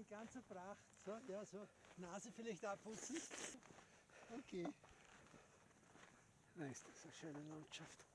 In ganzer Pracht. So, ja, so. Nase vielleicht abputzen. Okay. Na, ist das eine schöne Landschaft.